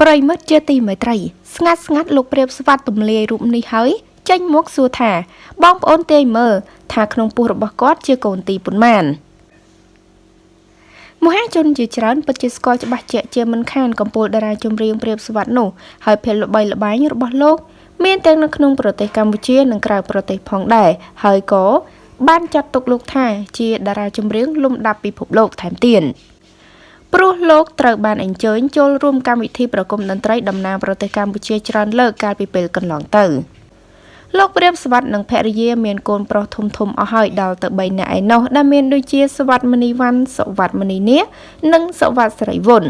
ប្រិមិត្តជាទីមេត្រី ស្ងាត់ស្ងាត់លោកព្រាបស្វាត់ទម្លាយរូបនេះហើយចេញមកសួរថា បងប្អូនទាយមើលថាក្នុងពោះរបស់គាត់ជាកូនទីប៉ុន្មានមហាជនជាច្រើនពិតជាស្គាល់ច្បាស់ជាក់ជាមិនខានកំពូលតារាចម្រៀងព្រាបស្វាត់នោះហើយភាពល្បីល្បាញរបស់លោក មានទាំងនៅក្នុងប្រទេសកម្ពុជានិងក្រៅប្រទេសផងដែរហើយក៏បានចាត់ទុកលោកថាជាតារាចម្រៀងលំដាប់ពិភពលោកថែមទៀត ព្រោះលោកត្រូវបានអញ្ជើញចូលរួមកម្មវិធីប្រគំតន្ត្រីតំណាងប្រទេសកម្ពុជាច្រើនលើកកាលពីពេលកន្លងទៅលោកព្រាបសវັດនិងភរិយាមានកូនប្រុសធំធំអស់ហើយដល់ទៅ3នាក់ឯណោះដែលមានដូចជាសវັດមនីវ៉ាន់សវັດមនីនានិងសវັດស្រីវុន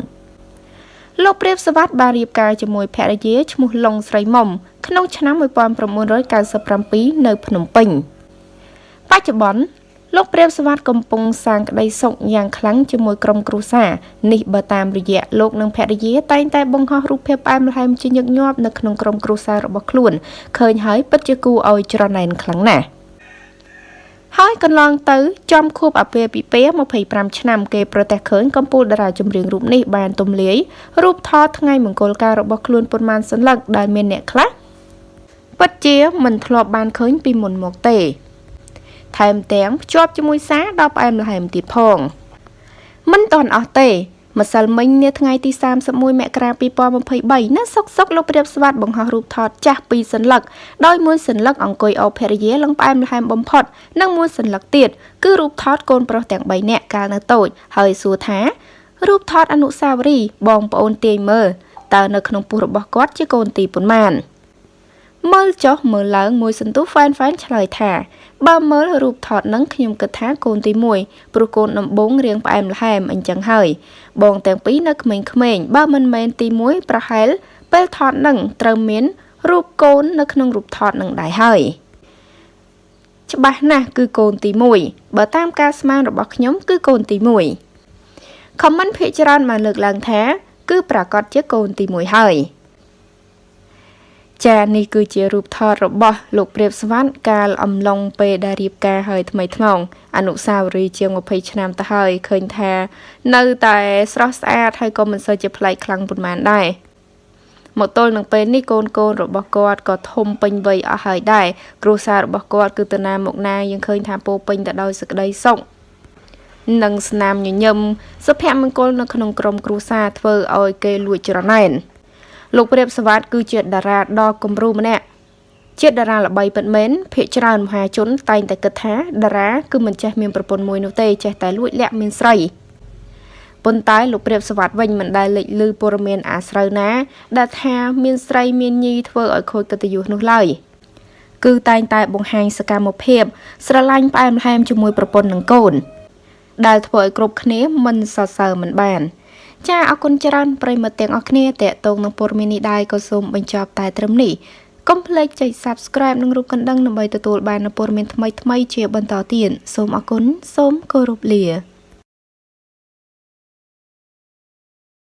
លោកព្រាបសវັດបានរៀបការជាមួយភរិយាឈ្មោះឡុងស្រីមុំក្នុងឆ្នាំ1997នៅភ្នំពេញ។បច្ចុប្បន្ន លោកព្រាបសវັດកំពុងសាងក្តីសុខយ៉ាងខ្លាំងជាមួយក្រុមគ្រួសារនេះបើតាមរយៈលោកនិងភរិយាតែងតែបង្ហោះរូបភាពផ្អែមល្ហែមជាញឹកញាប់នៅក្នុងក្រុមគ្រួសាររបស់ខ្លួនឃើញហើយពិតជាគួរឲ្យច្រណែនខ្លាំងណាស់ហើយកន្លងទៅចំខួបអាពាហ៍ពិពាហ៍25ឆ្នាំគេប្រទះឃើញកម្ពុជាតារាចម្រៀងរូបនេះបានទំលាយរូបថតថ្ងៃមង្គលការរបស់ខ្លួនប៉ុន្មានសន្លឹកដែលមានអ្នកខ្លះពិតជាមិនធ្លាប់បានឃើញពីមុនមកទេ ថែមទាំងភ្ជាប់ជាមួយសារដ៏ផ្អែមល្ហែមទៀតផង មិនតន់អស់ទេម្សិលមិញនាថ្ងៃទី31មករា2023នៅសុកសុកលោកព្រាបស្វាតបង្ហោះរូបថតចាស់ពីរសន្លឹកដោយមួយសន្លឹកអង្គុយអោបភរិយាឡើងផ្អែមល្ហែមបំផុតនិងមួយសន្លឹកទៀតគឺរូបថតកូនប្រុសទាំង3នាក់កាលនៅតូចហើយសួរថារូបថតអនុស្សាវរីយ៍បងប្អូនទាយមើលតើនៅក្នុងពោះរបស់គាត់ជាកូនទីប៉ុន្មាន មើលចុះមើលឡើងមួយសន្ទុះហ្វែនហ្វែនឆ្លើយថាបើមើលរូបថតនឹងខ្ញុំគិតថាកូនទី1ព្រោះកូនដំបងរៀងផ្អែមល្ហែមអញ្ចឹងហើយបងទាំងពីរនៅក្មេងៗបើមិនមែនទី1ប្រហែលពេលថតនឹងត្រូវមានរូបកូននៅក្នុងរូបថតនឹងដែរហើយច្បាស់ណាស់គឺកូនទី1បើតាមការស្មានរបស់ខ្ញុំគឺកូនទី1ខមមិនភាកច្រើនបានលើកឡើងថា គឺប្រកាសជាកូនទី1ហើយ ចានេះគឺជារូបថតរបស់លោកព្រាបសវណ្ណកាលអំឡុងពេលដែលរៀបការហើយថ្មីថ្មងអនុសាវរីយ៍ជាង20ឆ្នាំទៅហើយឃើញថា នៅតែស្រស់ស្អាតហើយក៏មិនសូវជាប្លែកខ្លាំងប៉ុន្មានដែរមកទល់នឹងពេលនេះកូនកូនរបស់គាត់ក៏ធំពេញវ័យអស់ហើយដែរគ្រួសាររបស់គាត់គឺទៅណាមកណាយើងឃើញថាពោពេញទៅដោយសេចក្តីសុខនិងស្នាមញញឹមសុភមង្គលនៅក្នុងក្រុមគ្រួសារធ្វើឲ្យគេលួចច្រណែន លោកព្រាបសវត្តគឺជាតារាដ៏គំរូម្នាក់ជាតារាល្បីពិតមែនភាកច្រើនមហាជន តែងតែគិតថាតារាគឺមិនចេះមានប្រពន្ធមួយនោះទេចេះតែលួចលាក់មានស្រីប៉ុន្តែលោកព្រាបសវត្តវិញមិនដែលលេចលឺព័ត៌មានអាស្រូវណា ដែលថាមានស្រីមានញីធ្វើឲ្យខូចកិត្តិយសនោះឡើយគឺតែងតែបង្ហាញសកម្មភាព ស្រឡាញ់ផ្អែមល្ហែមជាមួយប្រពន្ធនិងកូន ដែលធ្វើឲ្យគ្រប់គ្នាមិនសរសើរមិនបាន ចាអរគុណច្រើនប្រិមត្តទាំងអស់គ្នាតេតងនឹងព័ត៌មាននេះដែរក៏សូមបញ្ចប់តែត្រឹមនេះកុំភ្លេចចុច Subscribe និងរូបកណ្ដឹងដើម្បីទទួលបាននូវព័ត៌មានថ្មីៗជាបន្តទៀតសូមអរគុណសូមគោរពលា